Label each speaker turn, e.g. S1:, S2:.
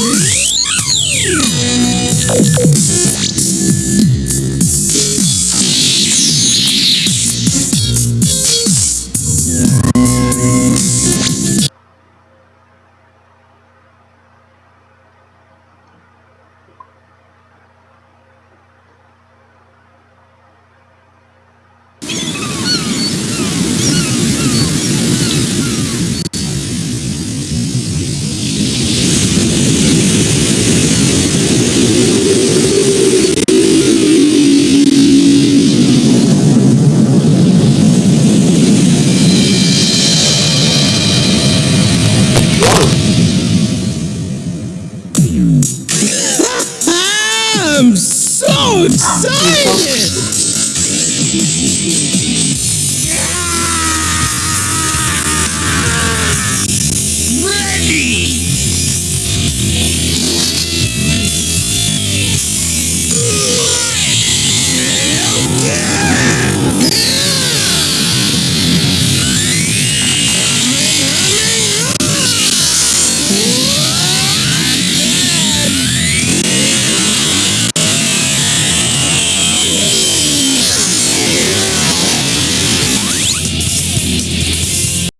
S1: Thank you. so excited! Ready!